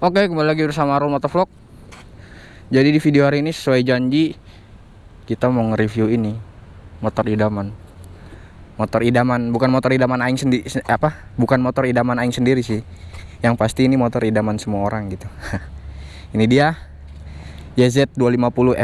Oke, kembali lagi bersama Arul Motovlog. Jadi di video hari ini sesuai janji kita mau nge-review ini motor idaman. Motor idaman, bukan motor idaman aing sendiri apa? Bukan motor idaman aing sendiri sih. Yang pasti ini motor idaman semua orang gitu. ini dia YZ250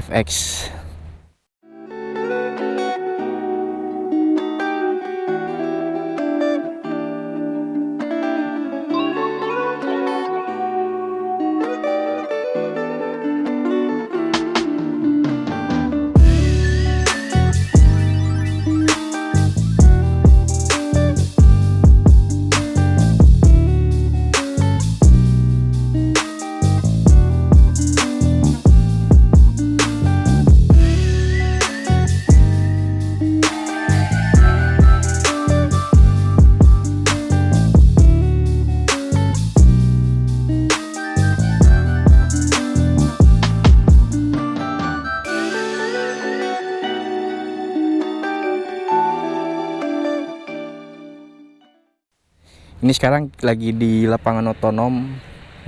sekarang lagi di lapangan otonom.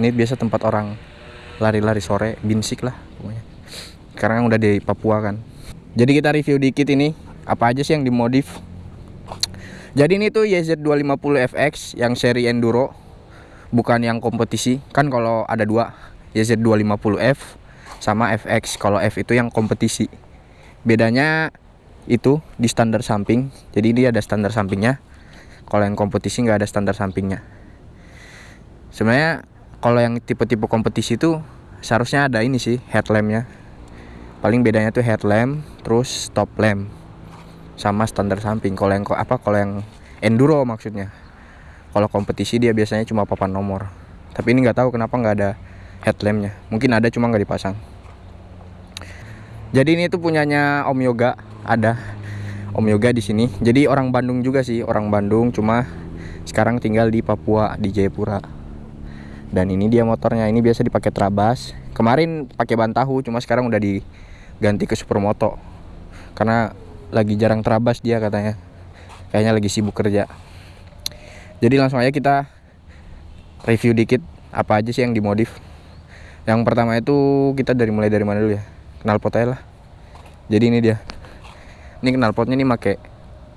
Ini biasa tempat orang lari-lari sore, binsik lah pokoknya. Sekarang udah di Papua kan. Jadi kita review dikit ini apa aja sih yang dimodif. Jadi ini tuh YZ250 FX yang seri enduro, bukan yang kompetisi. Kan kalau ada dua, YZ250F sama FX. Kalau F itu yang kompetisi. Bedanya itu di standar samping. Jadi dia ada standar sampingnya kalau yang kompetisi nggak ada standar sampingnya. Sebenarnya kalau yang tipe-tipe kompetisi itu seharusnya ada ini sih headlampnya. Paling bedanya tuh headlamp terus stop lamp sama standar samping. Kalau yang apa kalau yang enduro maksudnya. Kalau kompetisi dia biasanya cuma papan nomor. Tapi ini nggak tahu kenapa nggak ada headlampnya. Mungkin ada cuma nggak dipasang. Jadi ini tuh punyanya Om Yoga ada Om Yoga di sini. Jadi orang Bandung juga sih, orang Bandung cuma sekarang tinggal di Papua di Jayapura. Dan ini dia motornya. Ini biasa dipakai Trabas. Kemarin pakai ban tahu, cuma sekarang udah diganti ke Supermoto. Karena lagi jarang Trabas dia katanya. Kayaknya lagi sibuk kerja. Jadi langsung aja kita review dikit apa aja sih yang dimodif. Yang pertama itu kita dari mulai dari mana dulu ya? Kenal potnya lah. Jadi ini dia ini knalpotnya ini pakai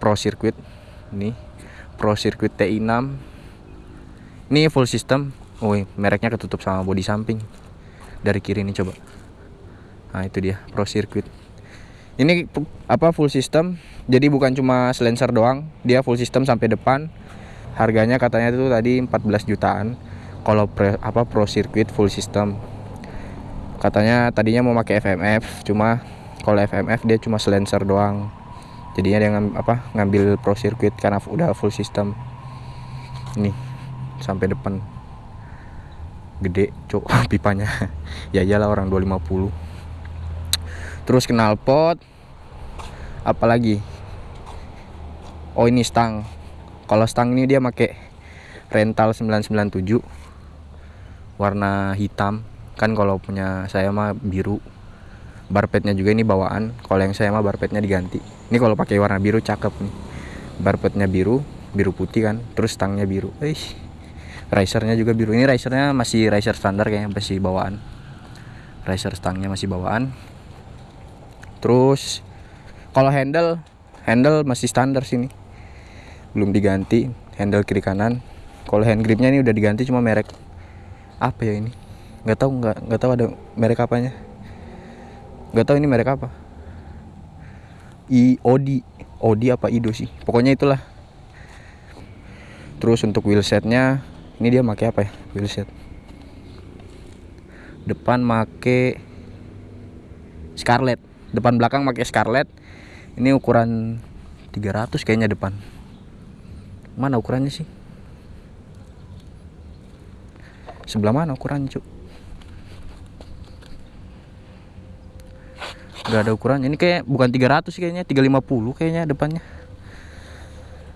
Pro Circuit. Ini Pro Circuit TI6 ini full system. Oh mereknya ketutup sama bodi samping. Dari kiri ini coba. Nah itu dia Pro Circuit. Ini apa full system. Jadi bukan cuma silencer doang. Dia full system sampai depan. Harganya katanya itu tadi 14 jutaan. Kalau apa Pro Circuit full system. Katanya tadinya mau pakai FMF cuma kalau FMF dia cuma silencer doang. Jadinya dia ngam, apa ngambil pro circuit karena udah full system. Ini sampai depan. Gede cok pipanya. Ya iyalah orang 250 terus kenal pot. Apalagi? Oh ini stang. Kalau stang ini dia pakai rental 997 warna hitam. Kan kalau punya saya mah biru barpetnya juga ini bawaan. Kalau yang saya mah barpetnya diganti. Ini kalau pakai warna biru cakep nih. Barpetnya biru biru putih kan. Terus stangnya biru. Eish. risernya juga biru. Ini risernya masih riser standar kayaknya masih bawaan. Riser stangnya masih bawaan. Terus kalau handle handle masih standar sini belum diganti handle kiri kanan. Kalau hand gripnya ini udah diganti cuma merek apa ya ini? Nggak tahu nggak nggak tahu ada merek apanya nggak tahu ini merek apa. I Odi Odi apa Ido sih? Pokoknya itulah. Terus untuk wheelsetnya ini dia pakai apa ya wheelset depan make Scarlett. Depan belakang pakai Scarlett. Ini ukuran 300 kayaknya depan. Mana ukurannya sih? Sebelah mana ukurannya cuk nggak ada ukuran ini kayak bukan 300 kayaknya 350 kayaknya depannya.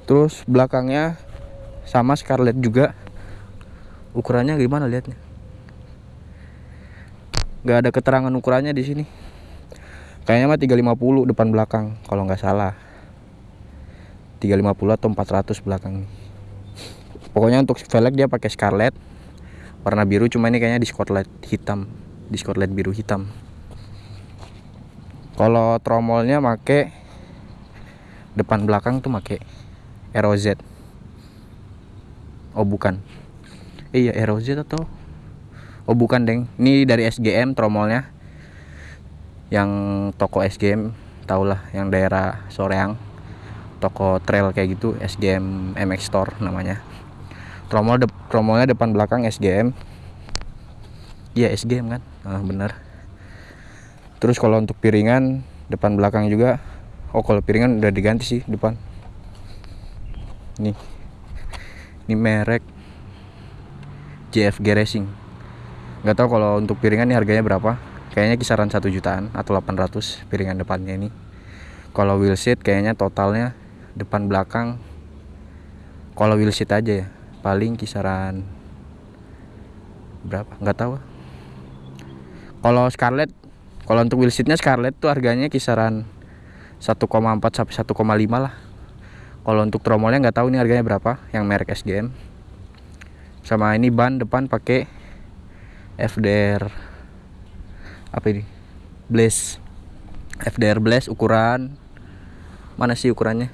Terus belakangnya sama Scarlett juga. Ukurannya gimana lihatnya nggak ada keterangan ukurannya di sini. Kayaknya mah 350 depan belakang kalau nggak salah. 350 atau 400 belakang pokoknya untuk velg dia pakai Scarlett. Warna biru cuma ini kayaknya di spotlight hitam. Di spotlight biru hitam kalau tromolnya make depan belakang tuh make ROZ oh bukan. Iya ROZ atau? Oh bukan deng. Ini dari SGM tromolnya. Yang toko SGM tau lah yang daerah Soreang. Toko trail kayak gitu SGM MX Store namanya. Tromol de tromolnya depan belakang SGM iya SGM kan? Ah, bener terus kalau untuk piringan depan belakang juga. Oh kalau piringan udah diganti sih depan. Nih. Ini merek JFG Racing. Nggak tahu kalau untuk piringan ini harganya berapa. Kayaknya kisaran satu jutaan atau 800 piringan depannya ini. Kalau wheel seat kayaknya totalnya depan belakang kalau wheel seat aja ya paling kisaran berapa? Nggak tahu. Kalau Scarlett kalau untuk wheel seatnya Scarlett tuh harganya kisaran 1,4 sampai 1,5 lah. Kalau untuk tromolnya nggak tahu nih harganya berapa yang merek SGM sama ini ban depan pakai FDR apa ini? Blaze. FDR Blaze ukuran mana sih ukurannya?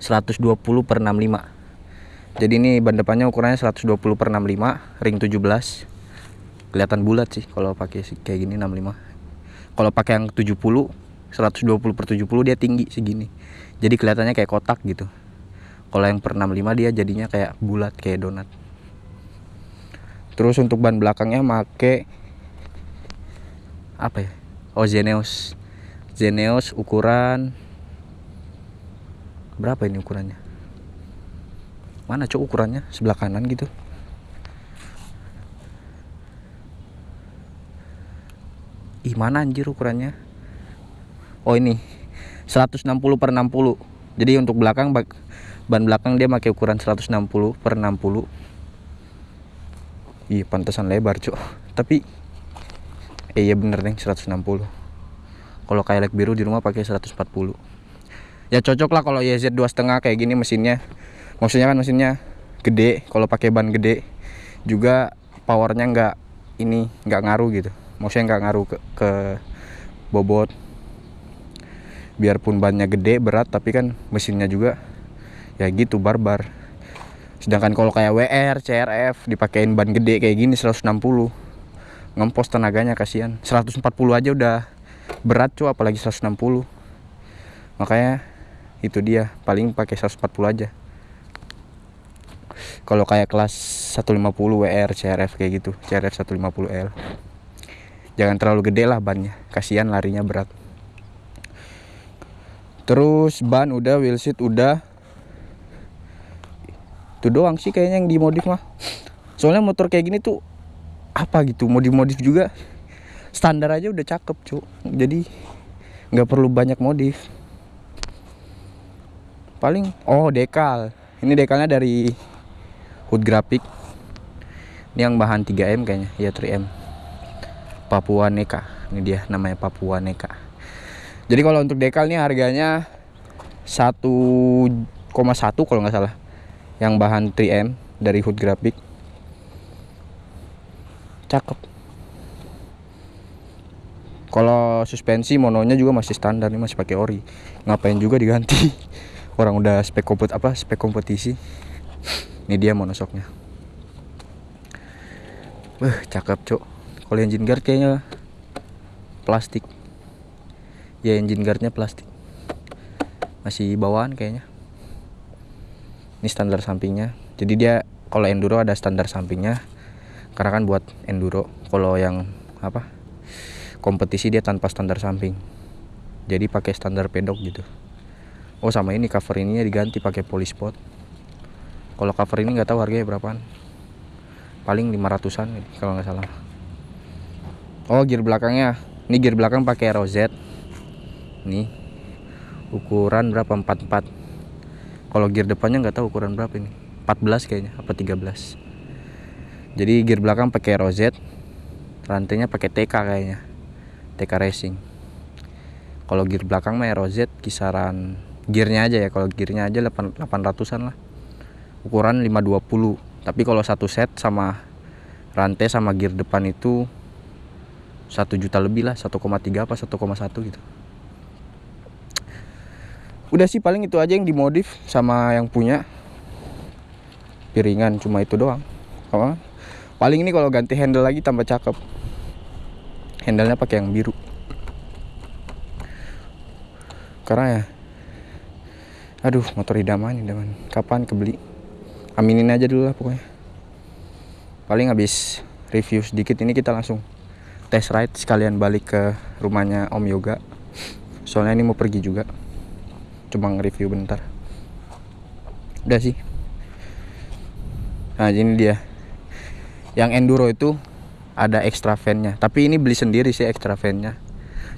120 per 65 jadi ini ban depannya ukurannya 120 per 65 ring 17 kelihatan bulat sih kalau pakai kayak gini 65 kalau pakai yang 70 120 per 70 dia tinggi segini. Jadi kelihatannya kayak kotak gitu. Kalau yang per 65 dia jadinya kayak bulat kayak donat. Terus untuk ban belakangnya make apa ya? Oh Zeneos Zeneos ukuran berapa ini ukurannya? Mana cok ukurannya? Sebelah kanan gitu ih mana anjir ukurannya? Oh ini. 160 per 60 jadi untuk belakang ban belakang dia pakai ukuran 160 per 60 ih pantesan lebar cok tapi eh iya bener nih 160 kalau kayak biru di rumah pakai 140 ya cocok lah kalau YZ dua setengah kayak gini mesinnya. Maksudnya kan mesinnya gede kalau pakai ban gede juga powernya nggak ini nggak ngaruh gitu maksudnya nggak ngaruh ke, ke bobot. Biarpun bannya gede berat tapi kan mesinnya juga ya gitu barbar. Sedangkan kalau kayak WR, CRF dipakein ban gede kayak gini 160 ngempos tenaganya kasihan. 140 aja udah berat cuy apalagi 160 makanya itu dia. Paling pakai 140 aja. Kalau kayak kelas 150 WR CRF kayak gitu. CRF 150L jangan terlalu gede lah bannya. Kasihan larinya berat. Terus ban udah wheel seat udah. Itu doang sih kayaknya yang dimodif mah. Soalnya motor kayak gini tuh apa gitu mau dimodif juga. Standar aja udah cakep cu. Jadi nggak perlu banyak modif. Paling oh dekal. Ini dekalnya dari hood graphic. Ini yang bahan 3M kayaknya. Ya 3M Papua Neka. Ini dia namanya Papua Neka. Jadi kalau untuk dekal nih harganya 1,1 kalau nggak salah. Yang bahan 3M dari Hood Graphic. Cakep. Kalau suspensi mononya juga masih standar nih masih pakai ori. Ngapain juga diganti? Orang udah spek kompet apa spek kompetisi. Ini dia monosoknya. Wah, cakep, Cok kalau engine guard kayaknya plastik. Ya engine guardnya plastik. Masih bawaan kayaknya. Ini standar sampingnya. Jadi dia kalau enduro ada standar sampingnya. Karena kan buat enduro kalau yang apa kompetisi dia tanpa standar samping. Jadi pakai standar pedok gitu. Oh sama ini cover ininya diganti pakai polispot kalau cover ini nggak tahu harganya berapaan. Paling 500an kalau nggak salah oh gear belakangnya. Ini gear belakang pakai ROZ nih. Ukuran berapa? 44 kalau gear depannya nggak tahu ukuran berapa ini. 14 kayaknya apa 13 jadi gear belakang pakai ROZ rantainya pakai TK kayaknya. TK Racing. Kalau gear belakang mah ROZ kisaran gearnya aja ya. Kalau gearnya aja 800an lah. Ukuran 520 tapi kalau satu set sama rantai sama gear depan itu satu juta lebih lah 1,3 apa 1,1 gitu. Udah sih paling itu aja yang dimodif sama yang punya. Piringan cuma itu doang. Apa? Paling ini kalau ganti handle lagi tambah cakep. Handlenya pakai yang biru. Karena ya aduh motor idaman idaman. Kapan kebeli? Aminin aja dulu lah pokoknya. Paling habis review sedikit ini kita langsung test ride sekalian balik ke rumahnya Om Yoga. Soalnya ini mau pergi juga. Cuma nge-review bentar. Udah sih. Nah ini dia. Yang enduro itu ada extra fan-nya. Tapi ini beli sendiri sih extra fan-nya.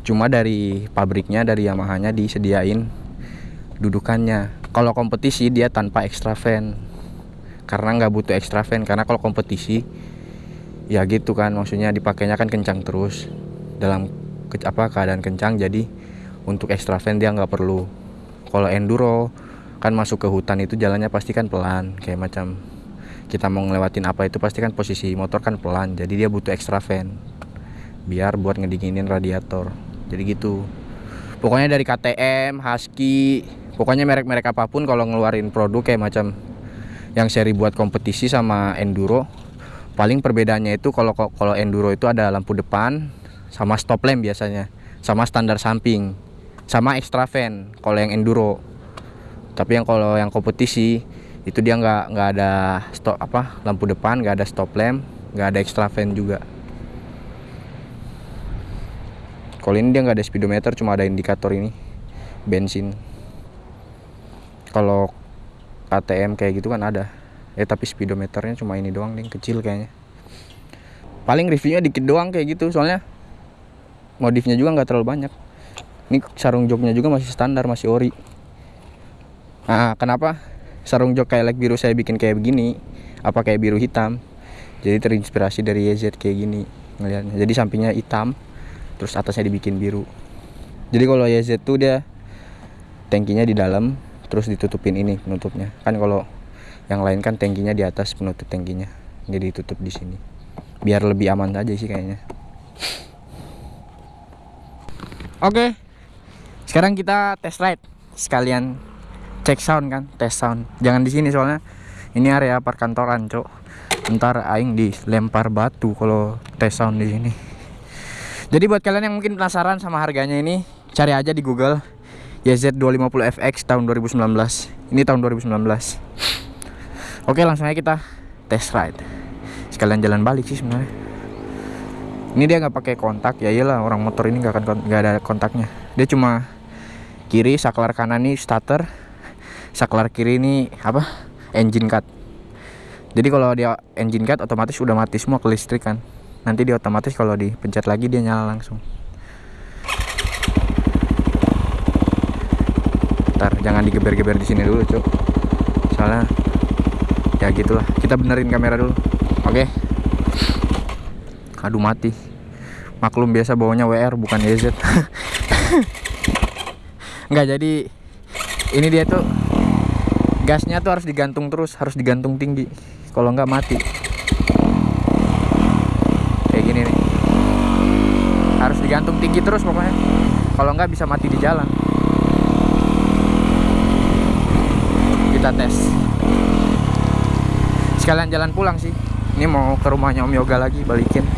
Cuma dari pabriknya dari Yamaha-nya disediain dudukannya. Kalau kompetisi dia tanpa extra fan. Karena nggak butuh extra fan. Karena kalau kompetisi ya gitu kan maksudnya dipakainya kan kencang terus. Dalam ke, apa keadaan kencang jadi untuk extra fan dia nggak perlu. Kalau enduro kan masuk ke hutan itu jalannya pasti kan pelan kayak macam kita mau ngelewatin apa itu pasti kan posisi motor kan pelan jadi dia butuh extra fan biar buat ngedinginin radiator. Jadi gitu. Pokoknya dari KTM Husky pokoknya merek-merek apa pun kalau ngeluarin produk kayak macam yang seri buat kompetisi sama enduro paling perbedaannya itu kalau kalau enduro itu ada lampu depan sama stop lamp biasanya sama standar samping sama extra fan kalau yang enduro. Tapi yang kalau yang kompetisi itu dia nggak nggak ada stop apa lampu depan nggak ada stop lamp nggak ada extra fan juga. Kalau ini dia nggak ada speedometer cuma ada indikator ini bensin. Kalau ATM kayak gitu kan ada eh tapi speedometernya cuma ini doang nih kecil kayaknya. Paling reviewnya dikit doang kayak gitu soalnya modifnya juga nggak terlalu banyak. Ini sarung joknya juga masih standar masih ori. Nah kenapa sarung jok kayak like biru saya bikin kayak begini apa kayak biru hitam? Jadi terinspirasi dari YZ kayak gini ngelihatnya. Jadi sampingnya hitam terus atasnya dibikin biru. Jadi kalau YZ tuh dia tankinya di dalam terus ditutupin ini penutupnya. Kan kalau yang lain kan tangkinya di atas penutup tangkinya. Jadi tutup di sini. Biar lebih aman aja sih kayaknya. Oke. Sekarang kita test ride. Sekalian cek sound kan tes sound. Jangan di sini soalnya ini area perkantoran cok. Ntar aing dilempar batu kalau tes sound di sini. Jadi buat kalian yang mungkin penasaran sama harganya ini cari aja di Google. YZ250FX tahun 2019 ini tahun 2019 Oke langsung aja kita test ride. Sekalian jalan balik sih sebenarnya. Ini dia nggak pakai kontak ya iyalah orang motor ini nggak ada kontaknya. Dia cuma kiri saklar kanan nih starter. Saklar kiri ini apa? Engine cut. Jadi kalau dia engine cut otomatis udah mati semua ke listrik kan. Nanti dia otomatis kalau dipencet lagi dia nyala langsung. Ntar jangan digeber-geber di sini dulu cuk. Soalnya ya gitulah. Kita benerin kamera dulu. Oke? Okay. aduh mati. Maklum biasa bawanya WR bukan EZ nggak jadi ini dia tuh gasnya tuh harus digantung terus harus digantung tinggi. Kalau nggak mati. Kayak gini nih. Harus digantung tinggi terus pokoknya. Kalau nggak bisa mati di jalan. Kita tes sekalian jalan pulang sih. Ini mau ke rumahnya Om Yoga lagi balikin.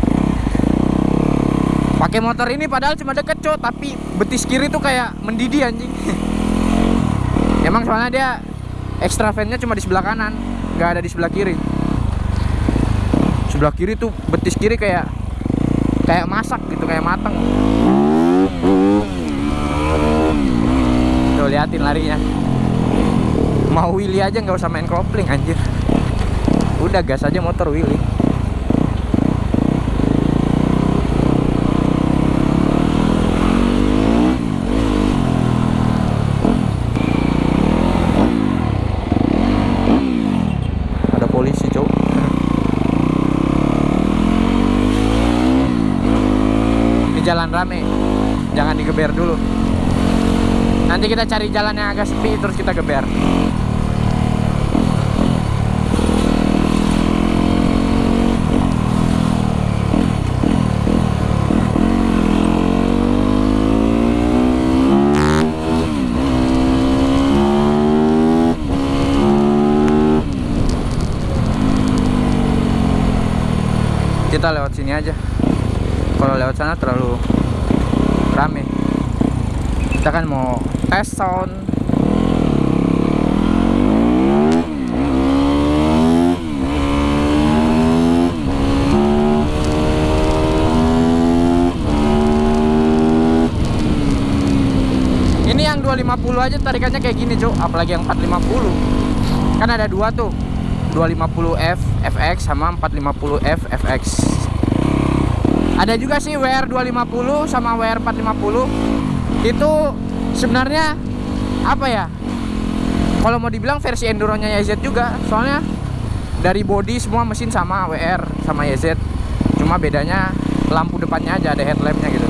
Pakai motor ini padahal cuma deket cok tapi betis kiri tuh kayak mendidih anjing. Emang soalnya dia extra fan-nya cuma di sebelah kanan nggak ada di sebelah kiri. Sebelah kiri tuh betis kiri kayak kayak masak gitu kayak mateng. Tuh liatin larinya. Mau Willy aja nggak usah main kopling anjir udah gas aja motor Willy. Jalan rame. Jangan digeber dulu. Nanti kita cari jalan yang agak sepi terus kita geber kita lewat sini aja. Kalau lewat sana terlalu rame. Kita kan mau tes sound. Ini yang 250 aja tarikannya kayak gini cuk apalagi yang 450 kan ada dua tuh 250F FX sama 450F FX ada juga sih WR 250 sama WR 450 itu sebenarnya apa ya? Kalau mau dibilang versi enduronya YZ juga soalnya dari body semua mesin sama WR sama YZ cuma bedanya lampu depannya aja ada headlampnya gitu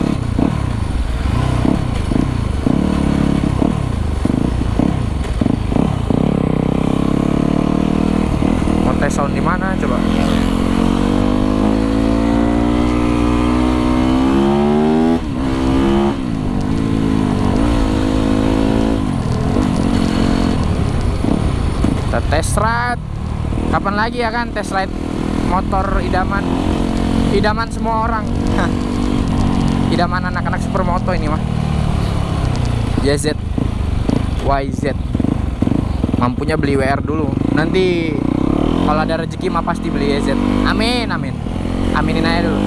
mau tes sound di mana coba kita test ride kapan lagi ya kan test ride motor idaman. Idaman semua orang. Idaman anak-anak supermoto ini mah YZ YZ mampunya beli WR dulu. Nanti kalau ada rezeki mah pasti beli YZ amin amin. Aminin aja dulu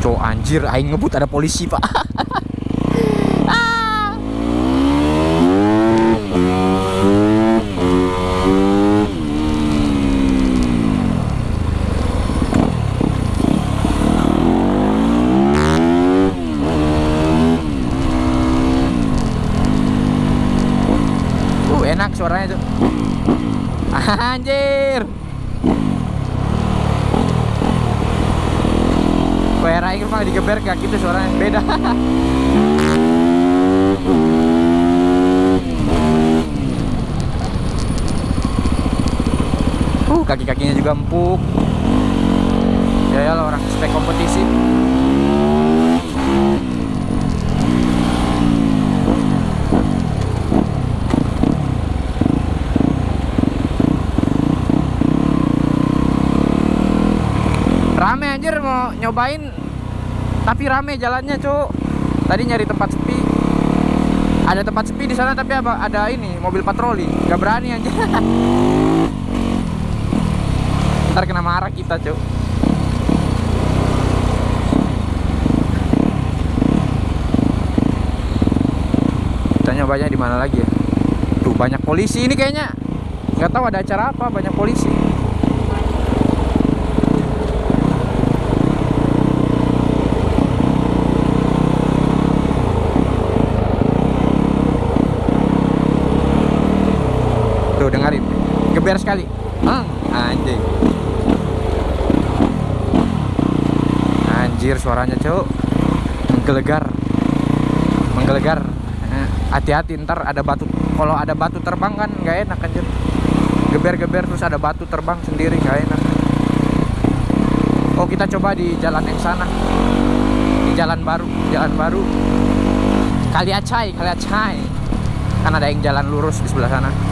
Cok anjir aing ngebut ada polisi pak Ah. Uh enak suaranya tuh Anjir WR aing mah digeber gak gitu suaranya beda Uh, kaki-kakinya juga empuk. Ya ya orang spek kompetisi. Rame anjir mau nyobain tapi rame jalannya, Cuk. Tadi nyari tempat sepi. Ada tempat sepi di sana tapi apa ada ini mobil patroli. Gak berani anjir. Ntar kena marah kita, Cuk. Kita nyobanya di mana lagi ya? Tuh banyak polisi ini kayaknya. Nggak tahu ada acara apa, banyak polisi. Tuh dengerin. Geber sekali. Hmm, anjing. Anjir suaranya, Cuk. Menggelegar. Menggelegar. Eh, Hati-hati ntar ada batu. Kalau ada batu terbang kan nggak enak anjir. Geber-geber terus ada batu terbang sendiri nggak enak. Oh, kita coba di jalan yang sana. Di jalan baru, jalan baru. Kali Acai, Kali Acai. Kan ada yang jalan lurus di sebelah sana.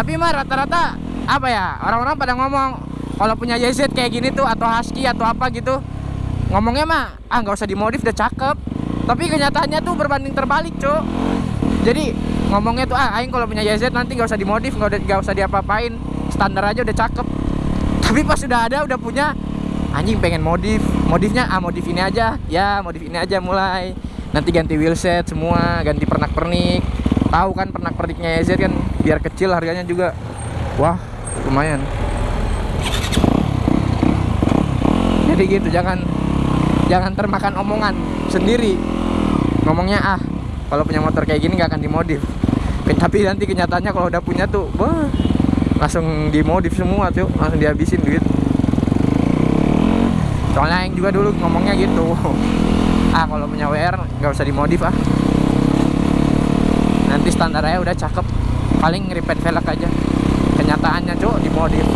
Tapi mah rata-rata apa ya orang-orang pada ngomong kalau punya YZ kayak gini tuh atau Husky atau apa gitu ngomongnya mah ah nggak usah dimodif udah cakep. Tapi kenyataannya tuh berbanding terbalik cok jadi ngomongnya tuh ah aing kalau punya YZ nanti nggak usah dimodif nggak nggak usah diapa-apain standar aja udah cakep. Tapi pas sudah ada udah punya anjing pengen modif modifnya ah modif ini aja ya modif ini aja mulai. Nanti ganti wheelset semua ganti pernak-pernik. Tahu kan pernak-perniknya YZ kan biar kecil harganya juga. Wah lumayan. Jadi gitu jangan jangan termakan omongan sendiri. Ngomongnya ah kalau punya motor kayak gini nggak akan dimodif. Ke- tapi nanti kenyataannya kalau udah punya tuh wah langsung dimodif semua tuh langsung dihabisin duit. Soalnya yang juga dulu ngomongnya gitu. Ah kalau punya WR nggak usah dimodif ah. Nanti standarnya udah cakep paling repaint velg aja. Kenyataannya cok dimodif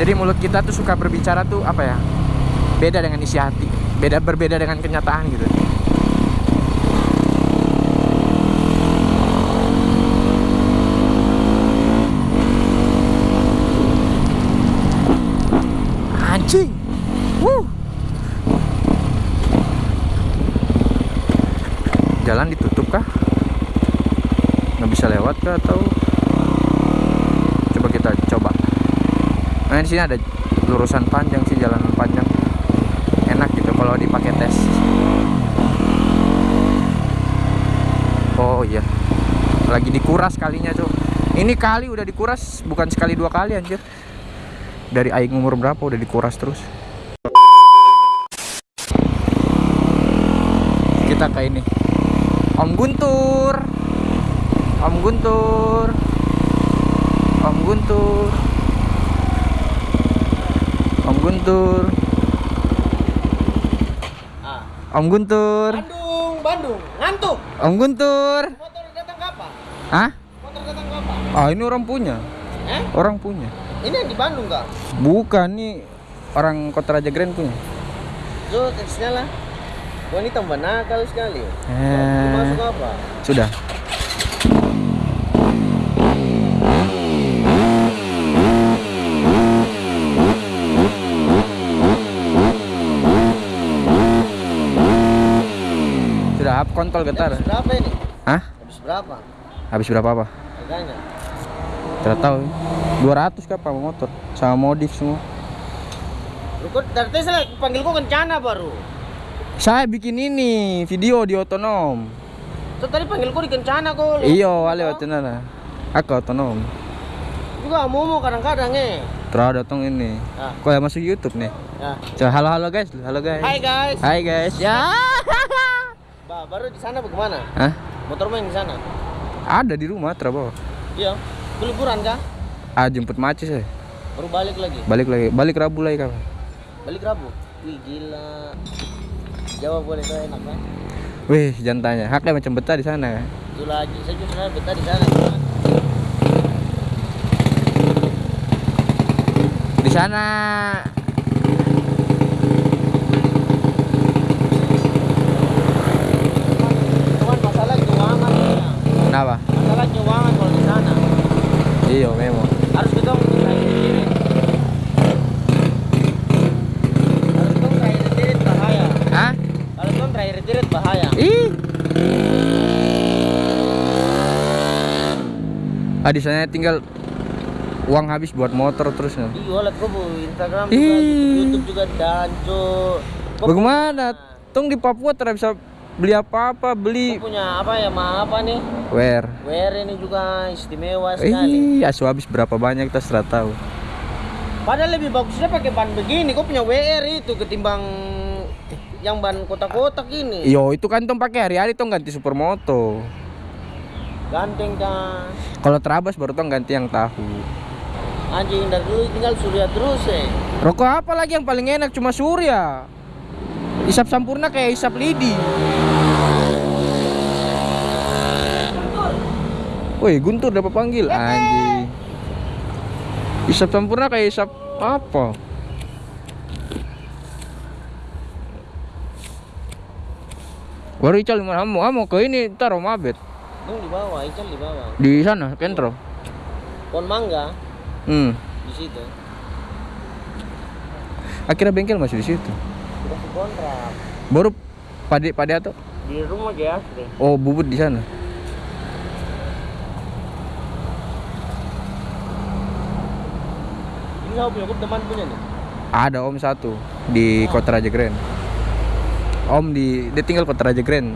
jadi mulut kita tuh suka berbicara tuh apa ya beda dengan isi hati. Beda berbeda dengan kenyataan gitu. Anjing! Wuh. jalan ditutup kah nggak bisa lewat kah atau? Coba kita coba. Nah di sini ada lurusan panjang sih jalan panjang. Enak gitu kalau dipakai tes. Oh iya. Lagi dikuras kalinya tuh ini kali udah dikuras bukan sekali dua kali anjir. Dari aing umur berapa udah dikuras terus. Kita ke ini. Om Guntur Om Guntur Om Guntur Om Guntur Ah. Om Guntur Bandung, Bandung, ngantuk. Om Guntur Motor datang kapan? Hah? Motor datang kapan? Ah ini orang punya Eh? Orang punya Ini yang di Bandung kak? Bukan nih Orang Kota Raja Grand punya So, teksnya lah. Tambah nakal sekali. eh, Masuk apa? Sudah Sudah up kontol getar Habis berapa ini? Hah? Habis berapa? Habis berapa apa? Harganya? Tidak tahu 200 kah apa motor Sama modif semua Lu kok dari tadi saya panggil gua kencana baru. Saya bikin ini Video di otonom So tadi panggil gua di kencana kok. Iyo wale otonom Aku otonom Juga mau kadang-kadang eh. Terus datang ini Ah. Kok ya masuk YouTube nih Ya. Halo halo guys Halo guys Hai guys. Hai guys Ya Bah, baru di sana bagaimana? Hah? Motor main di sana? Ada di rumah terbawa Iya. Liburan kah? Ah jemput macis ya Baru balik lagi. Balik lagi Balik Rabu lagi kapan Balik Rabu. Wih gila. Jawab boleh tuh enak kan? Wih jangan tanya Haknya macam betah di sana Itu lagi. Saya juga sebenarnya betah di sana. Di sana Cuman masalah keuangan ya. Masalah keuangan kalau di sana. Iya memang Harus kita. Harus bahaya. Hah? Bahaya. Ih Ah di sana tinggal uang habis buat motor terus nih. Iya, gua bu Instagram juga, Ih. YouTube juga. Gua Bagaimana? Tong di Papua tidak bisa beli apa-apa, beli punya apa ya ma apa nih? wear. Wear ini juga istimewa sekali. Ih, asu habis berapa banyak kita sudah tahu. Padahal lebih bagusnya pakai ban begini. Kok punya WR itu ketimbang yang ban kotak-kotak ini. Yo, itu kan tong pakai hari-hari tong ganti supermoto. Ganteng kan. Kalau terabas baru tong ganti yang tahu. Anjing dari dulu tinggal surya terus eh. Rokok apa lagi yang paling enak cuma Surya. Isap sampurna kayak isap lidi. Woi, Guntur dapat panggil anjing. Isap sampurna kayak isap apa? Baru Ical mana mau mau ke ini taruh mabet di bawah, ikan di bawah. di sana Kentro. Pohon mangga Hmm. di situ. Akhirnya bengkel masih di situ. Udah kontrak Baru pade pade atau di rumah ya asli. oh bubut di sana. Ini saya punya teman punya nih. Ada om satu di Kota Raja Grand. Om di dia tinggal Kota Raja Grand.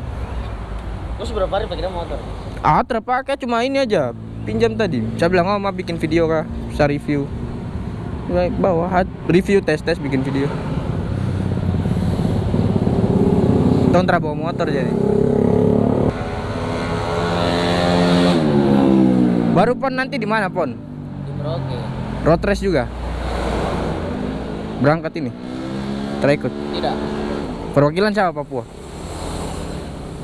Terus berapa hari pakai motor? Ah terpakai cuma ini aja pinjam tadi. Saya bilang oh mau bikin video kah? Bisa review. Baik bawa review tes tes bikin video. Tahun bawa motor jadi. Baru pon nanti di mana pon? Di Merauke. Road race juga. Berangkat ini. Terikut. Tidak. Perwakilan siapa Papua?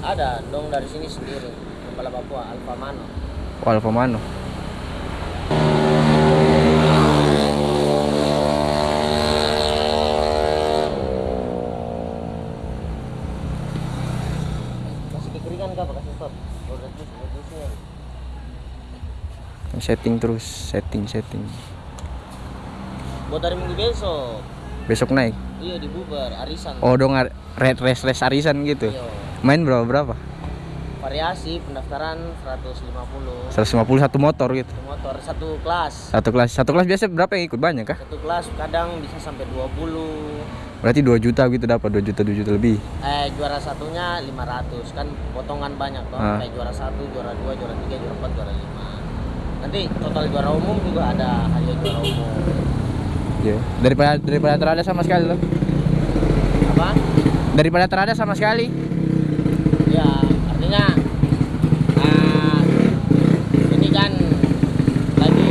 Ada dong dari sini sendiri. kepala Papua Alfa Mano Oh, Alfa Mano. kasih kekeringan kah kasih stop udah terus udah terus ya. Setting terus, setting, setting. buat hari minggu besok Besok naik. iya di bubar arisan Oh, dong red race race arisan gitu. Iya. Main berapa berapa? variasi pendaftaran 150 150 satu motor gitu. satu motor satu kelas Satu kelas, satu kelas biasa berapa yang ikut banyak kah? satu kelas kadang bisa sampai 20 Berarti 2 juta gitu dapat 2 juta 2 juta lebih. eh juara satunya 500 kan potongan banyak toh Ah. kayak juara satu juara dua juara tiga juara empat juara lima nanti total juara umum juga ada hadiah juara umum Iya. Daripada daripada terada sama sekali loh. apa Daripada terada sama sekali. ya artinya ah, ini kan lagi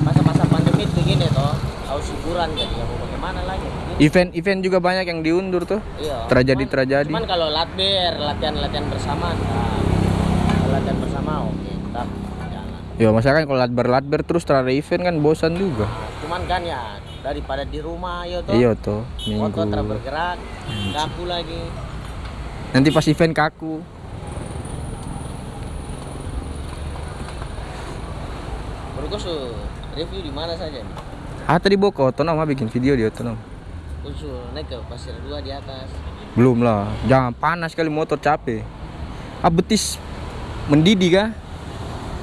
masa-masa pandemi begini toh harus hiburan jadi ya mau bagaimana lagi Event-event juga banyak yang diundur tuh. iya Tragedi-tragedi. cuman kalau latber latihan-latihan bersama nah, latihan bersama oke tetap jalan Ya masa kan kalau latber latber terus terada event kan bosan juga. cuman kan ya daripada di rumah yo toh Iya tuh, motor minggu. tak bergerak kaku lagi Nanti pas event kaku. Berkusu review di mana saja nih Ah tadi otonom ah, bikin video di otonom. Kusu naik ke pasir dua di atas Belum lah, jangan panas kali motor capek. Ah betis mendidih kah?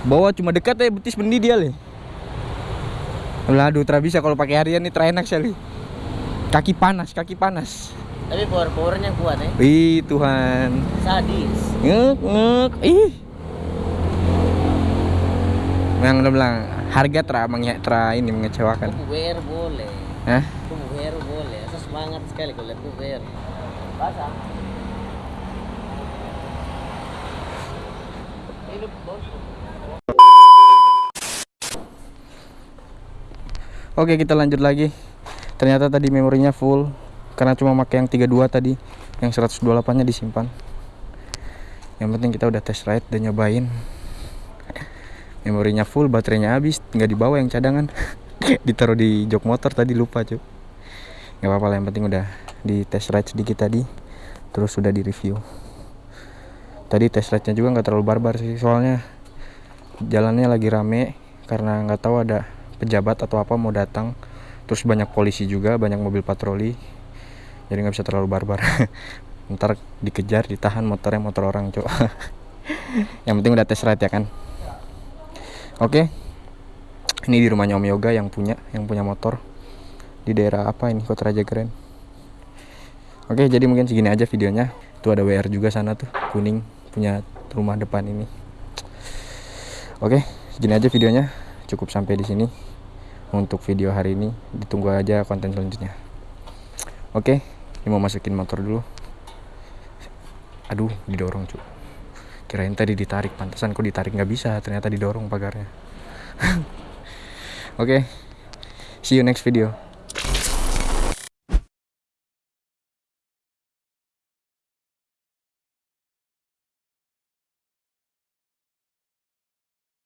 Bawa cuma dekat aja betis mendidih ale. Lah aduh, tra bisa kalau pakai harian nih tra enak sekali. Kaki panas, kaki panas. tapi power powernya kuat eh Ih Tuhan. sadis Ngek ngek. Ih. Yang udah bilang harga tra tra ini mengecewakan. kubu WR boleh Hah? kubu WR boleh saya semangat sekali kalau lihat kubu WR basah ini bos Oke kita lanjut lagi. Ternyata tadi memorinya full Karena cuma pakai yang 32 tadi. Yang 128 nya disimpan. Yang penting kita udah test ride dan nyobain. Memorinya full, baterainya habis Nggak dibawa yang cadangan. Ditaruh di jok motor tadi lupa cuy Nggak apa-apa lah yang penting udah di test ride sedikit tadi Terus sudah di review. Tadi test ride-nya juga nggak terlalu barbar sih Soalnya jalannya lagi rame Karena nggak tahu ada pejabat atau apa mau datang terus banyak polisi juga banyak mobil patroli jadi nggak bisa terlalu barbar. Ntar dikejar ditahan motornya motor orang cok yang penting udah test ride ya kan? Oke. Ini di rumahnya Om Yoga yang punya yang punya motor. Di daerah apa ini? Kota Raja Keren. Oke jadi mungkin segini aja videonya. Itu ada WR juga sana tuh kuning punya rumah depan ini. Oke segini aja videonya cukup sampai di sini untuk video hari ini. Ditunggu aja konten selanjutnya. Oke ini mau masukin motor dulu. Aduh didorong cu kirain tadi ditarik pantesan kok ditarik nggak bisa. Ternyata didorong pagarnya. Oke see you next video